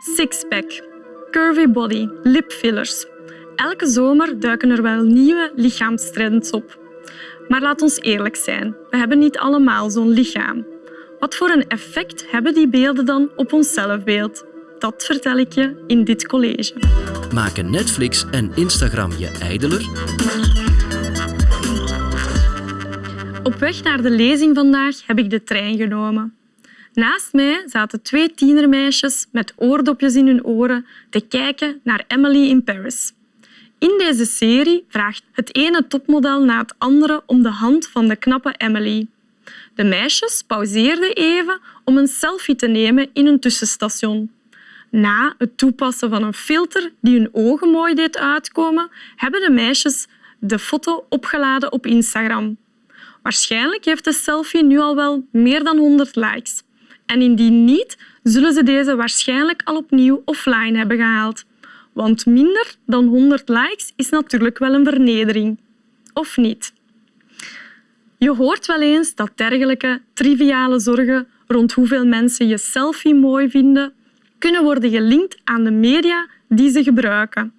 Sixpack, curvy body, lipfillers. Elke zomer duiken er wel nieuwe lichaamstrends op. Maar laat ons eerlijk zijn, we hebben niet allemaal zo'n lichaam. Wat voor een effect hebben die beelden dan op ons zelfbeeld? Dat vertel ik je in dit college. Maken Netflix en Instagram je ijdeler? Op weg naar de lezing vandaag heb ik de trein genomen. Naast mij zaten twee tienermeisjes met oordopjes in hun oren te kijken naar Emily in Paris. In deze serie vraagt het ene topmodel na het andere om de hand van de knappe Emily. De meisjes pauzeerden even om een selfie te nemen in een tussenstation. Na het toepassen van een filter die hun ogen mooi deed uitkomen, hebben de meisjes de foto opgeladen op Instagram. Waarschijnlijk heeft de selfie nu al wel meer dan 100 likes. En indien niet, zullen ze deze waarschijnlijk al opnieuw offline hebben gehaald. Want minder dan 100 likes is natuurlijk wel een vernedering. Of niet? Je hoort wel eens dat dergelijke triviale zorgen rond hoeveel mensen je selfie mooi vinden, kunnen worden gelinkt aan de media die ze gebruiken.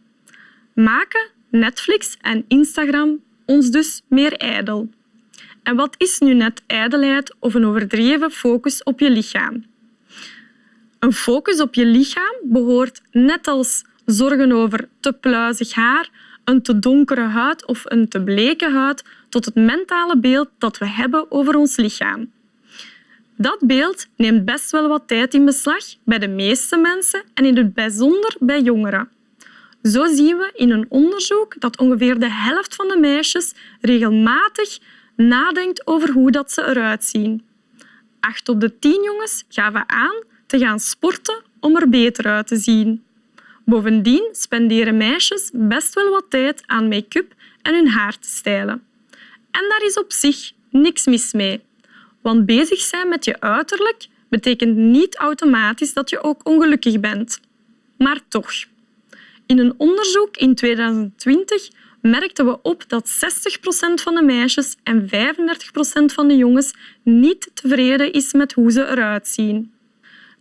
Maken Netflix en Instagram ons dus meer ijdel? En wat is nu net ijdelheid of een overdreven focus op je lichaam? Een focus op je lichaam behoort net als zorgen over te pluizig haar, een te donkere huid of een te bleke huid tot het mentale beeld dat we hebben over ons lichaam. Dat beeld neemt best wel wat tijd in beslag bij de meeste mensen en in het bijzonder bij jongeren. Zo zien we in een onderzoek dat ongeveer de helft van de meisjes regelmatig nadenkt over hoe dat ze eruit zien. Acht op de tien jongens gaven aan te gaan sporten om er beter uit te zien. Bovendien spenderen meisjes best wel wat tijd aan make-up en hun haar te stijlen. En daar is op zich niks mis mee. Want bezig zijn met je uiterlijk betekent niet automatisch dat je ook ongelukkig bent. Maar toch. In een onderzoek in 2020 merkten we op dat 60% van de meisjes en 35% van de jongens niet tevreden is met hoe ze eruit zien.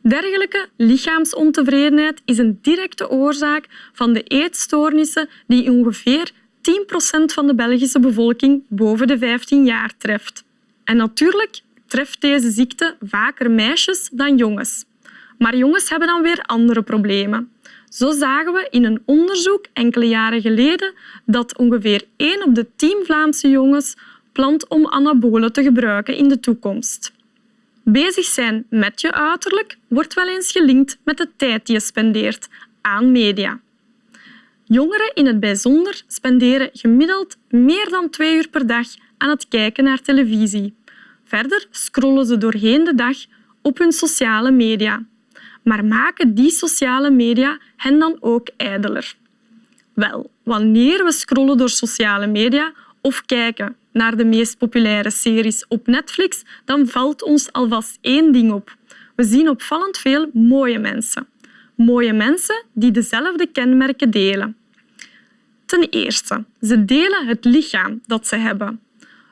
Dergelijke lichaamsontevredenheid is een directe oorzaak van de eetstoornissen die ongeveer 10% van de Belgische bevolking boven de 15 jaar treft. En natuurlijk treft deze ziekte vaker meisjes dan jongens. Maar jongens hebben dan weer andere problemen. Zo zagen we in een onderzoek enkele jaren geleden dat ongeveer 1 op de 10 Vlaamse jongens plant om anabolen te gebruiken in de toekomst. Bezig zijn met je uiterlijk wordt wel eens gelinkt met de tijd die je spendeert aan media. Jongeren in het bijzonder spenderen gemiddeld meer dan twee uur per dag aan het kijken naar televisie. Verder scrollen ze doorheen de dag op hun sociale media. Maar maken die sociale media hen dan ook ijdeler? Wel, wanneer we scrollen door sociale media of kijken naar de meest populaire series op Netflix, dan valt ons alvast één ding op. We zien opvallend veel mooie mensen. Mooie mensen die dezelfde kenmerken delen. Ten eerste, ze delen het lichaam dat ze hebben.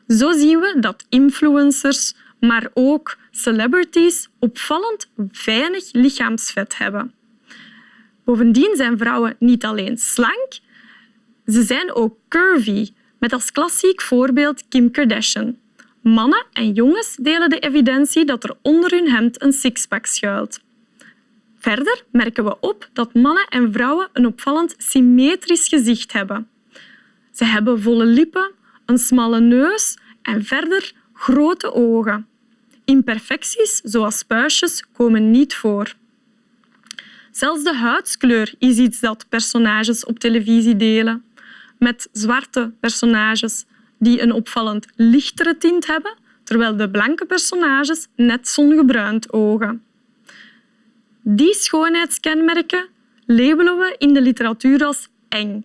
Zo zien we dat influencers, maar ook celebrities opvallend weinig lichaamsvet hebben. Bovendien zijn vrouwen niet alleen slank, ze zijn ook curvy, met als klassiek voorbeeld Kim Kardashian. Mannen en jongens delen de evidentie dat er onder hun hemd een sixpack schuilt. Verder merken we op dat mannen en vrouwen een opvallend symmetrisch gezicht hebben. Ze hebben volle lippen, een smalle neus en verder grote ogen. Imperfecties, zoals puistjes, komen niet voor. Zelfs de huidskleur is iets dat personages op televisie delen. Met zwarte personages die een opvallend lichtere tint hebben, terwijl de blanke personages net zongebruind ogen. Die schoonheidskenmerken labelen we in de literatuur als eng.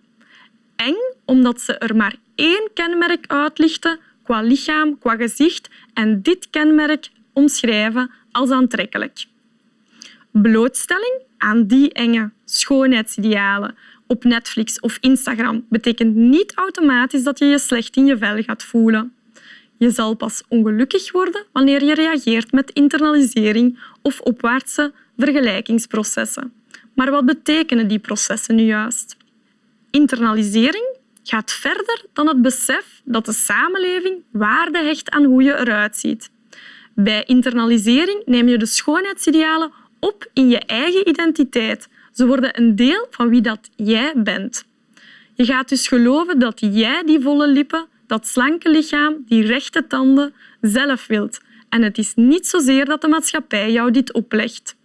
Eng omdat ze er maar één kenmerk uitlichten qua lichaam, qua gezicht en dit kenmerk omschrijven als aantrekkelijk. Blootstelling aan die enge schoonheidsidealen op Netflix of Instagram betekent niet automatisch dat je je slecht in je vel gaat voelen. Je zal pas ongelukkig worden wanneer je reageert met internalisering of opwaartse vergelijkingsprocessen. Maar wat betekenen die processen nu juist? Internalisering gaat verder dan het besef dat de samenleving waarde hecht aan hoe je eruit ziet. Bij internalisering neem je de schoonheidsidealen op in je eigen identiteit. Ze worden een deel van wie dat jij bent. Je gaat dus geloven dat jij die volle lippen, dat slanke lichaam, die rechte tanden zelf wilt. En het is niet zozeer dat de maatschappij jou dit oplegt.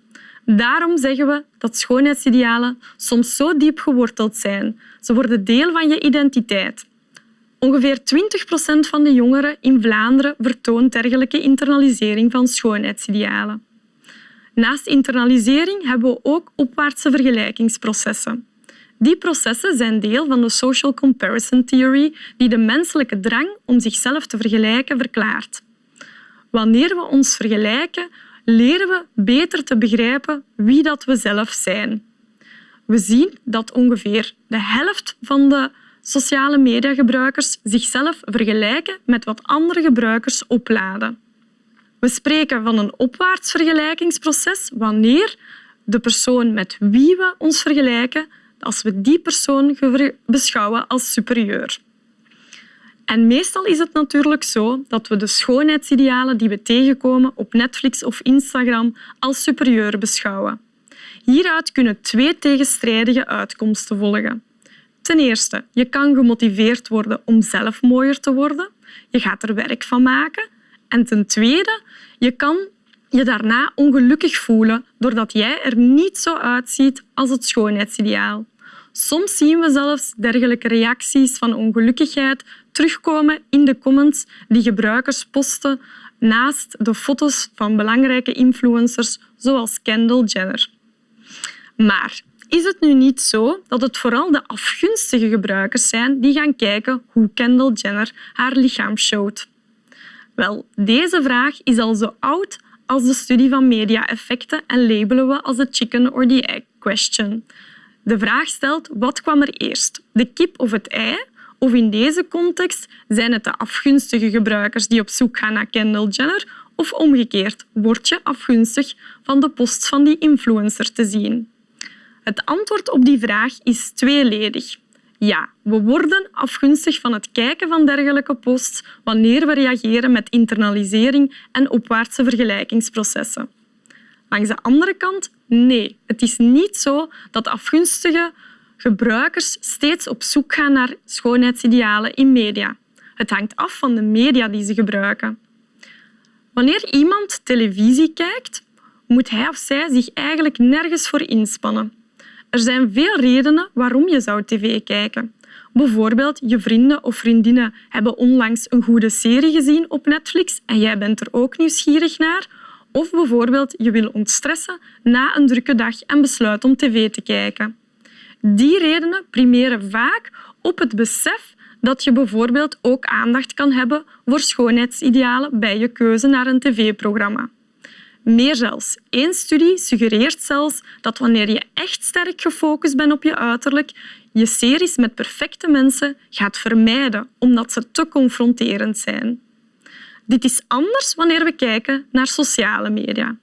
Daarom zeggen we dat schoonheidsidealen soms zo diep geworteld zijn. Ze worden deel van je identiteit. Ongeveer 20 procent van de jongeren in Vlaanderen vertoont dergelijke internalisering van schoonheidsidealen. Naast internalisering hebben we ook opwaartse vergelijkingsprocessen. Die processen zijn deel van de social comparison theory die de menselijke drang om zichzelf te vergelijken verklaart. Wanneer we ons vergelijken, leren we beter te begrijpen wie dat we zelf zijn. We zien dat ongeveer de helft van de sociale mediagebruikers zichzelf vergelijken met wat andere gebruikers opladen. We spreken van een opwaarts vergelijkingsproces wanneer de persoon met wie we ons vergelijken, als we die persoon beschouwen als superieur. En meestal is het natuurlijk zo dat we de schoonheidsidealen die we tegenkomen op Netflix of Instagram als superieur beschouwen. Hieruit kunnen twee tegenstrijdige uitkomsten volgen. Ten eerste, je kan gemotiveerd worden om zelf mooier te worden. Je gaat er werk van maken. En ten tweede, je kan je daarna ongelukkig voelen doordat jij er niet zo uitziet als het schoonheidsideaal. Soms zien we zelfs dergelijke reacties van ongelukkigheid terugkomen in de comments die gebruikers posten naast de foto's van belangrijke influencers zoals Kendall Jenner. Maar is het nu niet zo dat het vooral de afgunstige gebruikers zijn die gaan kijken hoe Kendall Jenner haar lichaam showt? Wel, deze vraag is al zo oud als de studie van media-effecten en labelen we als de chicken or the egg question. De vraag stelt wat kwam er eerst, de kip of het ei? Of in deze context zijn het de afgunstige gebruikers die op zoek gaan naar Kendall Jenner of omgekeerd, word je afgunstig van de post van die influencer te zien? Het antwoord op die vraag is tweeledig. Ja, we worden afgunstig van het kijken van dergelijke posts wanneer we reageren met internalisering en opwaartse vergelijkingsprocessen. Langs de andere kant, nee. Het is niet zo dat afgunstige gebruikers steeds op zoek gaan naar schoonheidsidealen in media. Het hangt af van de media die ze gebruiken. Wanneer iemand televisie kijkt, moet hij of zij zich eigenlijk nergens voor inspannen. Er zijn veel redenen waarom je zou tv kijken. Bijvoorbeeld, je vrienden of vriendinnen hebben onlangs een goede serie gezien op Netflix en jij bent er ook nieuwsgierig naar. Of bijvoorbeeld, je wil ontstressen na een drukke dag en besluit om tv te kijken. Die redenen primeren vaak op het besef dat je bijvoorbeeld ook aandacht kan hebben voor schoonheidsidealen bij je keuze naar een tv-programma. Meer zelfs, één studie suggereert zelfs dat wanneer je echt sterk gefocust bent op je uiterlijk, je series met perfecte mensen gaat vermijden omdat ze te confronterend zijn. Dit is anders wanneer we kijken naar sociale media.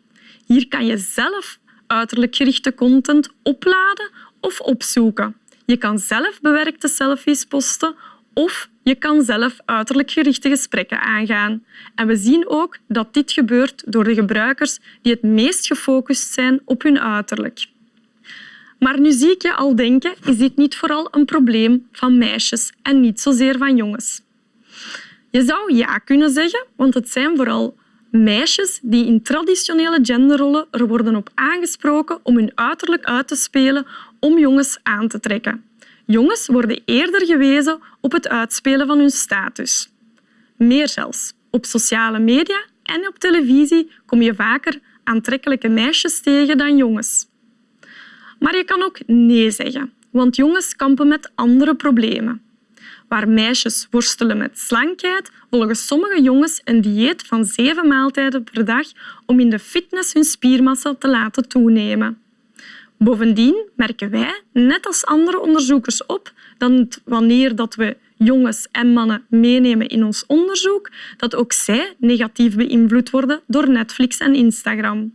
Hier kan je zelf uiterlijk gerichte content opladen of opzoeken. Je kan zelf bewerkte selfies posten of je kan zelf uiterlijk gerichte gesprekken aangaan. En we zien ook dat dit gebeurt door de gebruikers die het meest gefocust zijn op hun uiterlijk. Maar nu zie ik je al denken, is dit niet vooral een probleem van meisjes en niet zozeer van jongens? Je zou ja kunnen zeggen, want het zijn vooral meisjes die in traditionele genderrollen er worden op aangesproken om hun uiterlijk uit te spelen om jongens aan te trekken. Jongens worden eerder gewezen op het uitspelen van hun status. Meer zelfs. Op sociale media en op televisie kom je vaker aantrekkelijke meisjes tegen dan jongens. Maar je kan ook nee zeggen, want jongens kampen met andere problemen. Waar meisjes worstelen met slankheid, volgen sommige jongens een dieet van zeven maaltijden per dag om in de fitness hun spiermassa te laten toenemen. Bovendien merken wij, net als andere onderzoekers, op dat wanneer dat we jongens en mannen meenemen in ons onderzoek, dat ook zij negatief beïnvloed worden door Netflix en Instagram.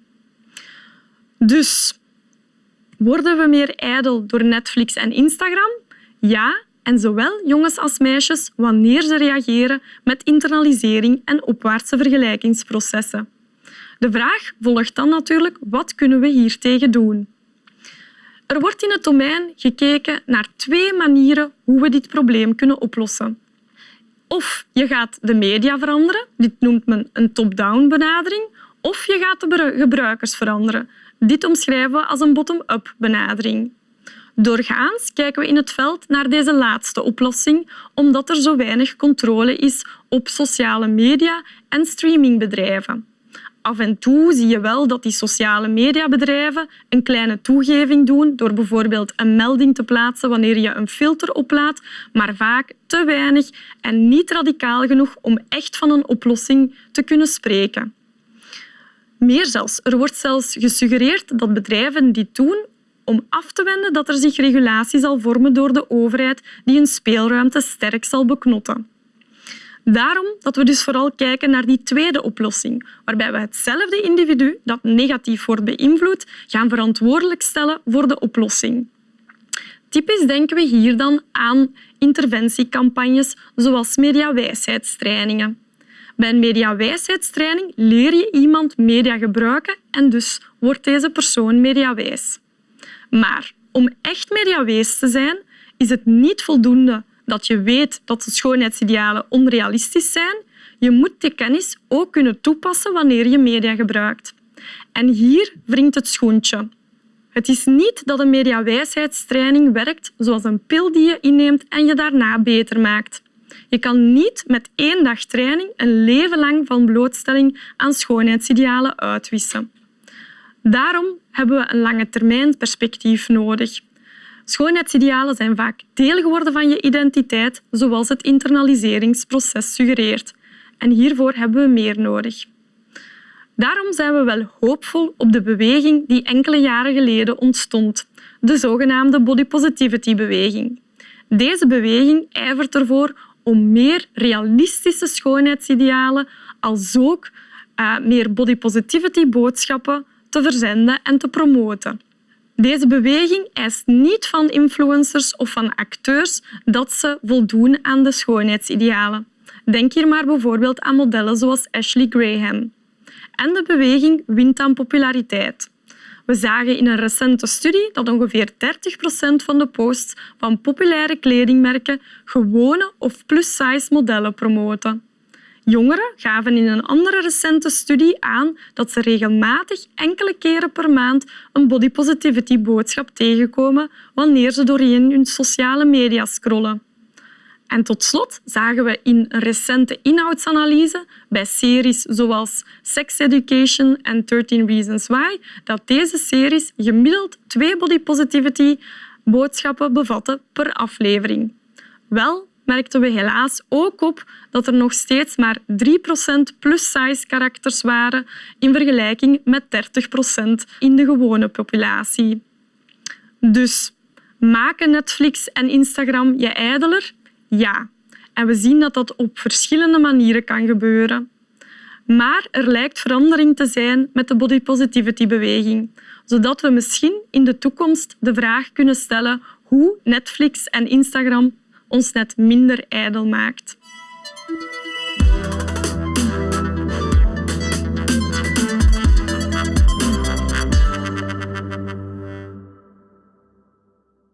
Dus Worden we meer ijdel door Netflix en Instagram? Ja, en zowel jongens als meisjes wanneer ze reageren met internalisering en opwaartse vergelijkingsprocessen. De vraag volgt dan natuurlijk, wat kunnen we hiertegen doen? Er wordt in het domein gekeken naar twee manieren hoe we dit probleem kunnen oplossen. Of je gaat de media veranderen, dit noemt men een top-down benadering, of je gaat de gebruikers veranderen. Dit omschrijven we als een bottom-up benadering. Doorgaans kijken we in het veld naar deze laatste oplossing, omdat er zo weinig controle is op sociale media en streamingbedrijven. Af en toe zie je wel dat die sociale mediabedrijven een kleine toegeving doen door bijvoorbeeld een melding te plaatsen wanneer je een filter oplaadt, maar vaak te weinig en niet radicaal genoeg om echt van een oplossing te kunnen spreken. Meer zelfs, er wordt zelfs gesuggereerd dat bedrijven dit doen om af te wenden dat er zich regulatie zal vormen door de overheid die een speelruimte sterk zal beknotten. Daarom dat we dus vooral kijken naar die tweede oplossing, waarbij we hetzelfde individu dat negatief wordt beïnvloed gaan verantwoordelijk stellen voor de oplossing. Typisch denken we hier dan aan interventiecampagnes zoals mediawijsheidstrainingen. Bij een mediawijsheidstraining leer je iemand media gebruiken en dus wordt deze persoon mediawijs. Maar om echt mediawijs te zijn, is het niet voldoende dat je weet dat de schoonheidsidealen onrealistisch zijn. Je moet die kennis ook kunnen toepassen wanneer je media gebruikt. En hier wringt het schoentje. Het is niet dat een mediawijsheidstraining werkt zoals een pil die je inneemt en je daarna beter maakt. Je kan niet met één dag training een leven lang van blootstelling aan schoonheidsidealen uitwissen. Daarom hebben we een lange termijn perspectief nodig. Schoonheidsidealen zijn vaak deel geworden van je identiteit, zoals het internaliseringsproces suggereert. En hiervoor hebben we meer nodig. Daarom zijn we wel hoopvol op de beweging die enkele jaren geleden ontstond, de zogenaamde body positivity beweging. Deze beweging ijvert ervoor om meer realistische schoonheidsidealen als ook uh, meer body positivity boodschappen te verzenden en te promoten. Deze beweging eist niet van influencers of van acteurs dat ze voldoen aan de schoonheidsidealen. Denk hier maar bijvoorbeeld aan modellen zoals Ashley Graham. En de beweging wint aan populariteit. We zagen in een recente studie dat ongeveer 30 procent van de posts van populaire kledingmerken gewone of plus-size modellen promoten. Jongeren gaven in een andere recente studie aan dat ze regelmatig enkele keren per maand een body positivity boodschap tegenkomen wanneer ze doorheen hun sociale media scrollen. En tot slot zagen we in een recente inhoudsanalyse bij series zoals Sex Education en 13 Reasons Why dat deze series gemiddeld twee body positivity boodschappen bevatten per aflevering. Wel merkten we helaas ook op dat er nog steeds maar 3% plus-size karakters waren in vergelijking met 30% in de gewone populatie. Dus maken Netflix en Instagram je ijdeler? Ja. En we zien dat dat op verschillende manieren kan gebeuren. Maar er lijkt verandering te zijn met de body positivity beweging, zodat we misschien in de toekomst de vraag kunnen stellen hoe Netflix en Instagram ons net minder ijdel maakt.